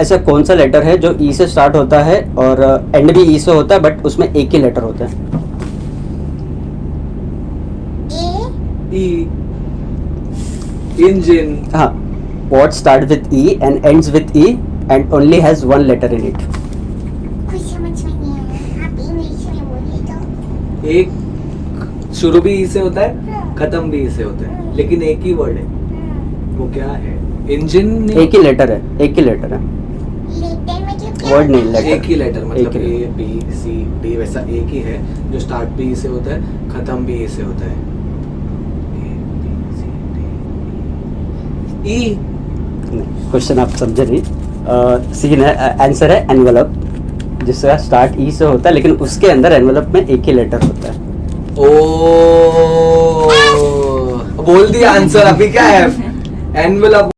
ऐसा कौन सा लेटर है जो ई से स्टार्ट होता है और एंड भी ई से होता है बट उसमें एक ही लेटर होता है? E. Engine. हाँ. What start with E and ends with E and only has one letter in it एक शुरू भी ई से होता है खत्म भी ई से होता है लेकिन एक ही वर्ड है। वो क्या है? इंजन एक ही लेटर है एक ही लेटर है। लेटर मतलब नहीं, letter. एक ही लेटर मतलब ए बी सी डी वैसा एक ही है जो स्टार्ट भी ई से होता है खत्म भी ई से होता है। C, D, E क्वेश्चन आप समझे नहीं। सीन है आंसर है एनवलप जिसका स्टार्ट ई से होता है लेकिन उसके अंदर एनवलप में एक ही लेटर होता है। ओ बोल दिया आंसर अभी क्या है? एनवेलप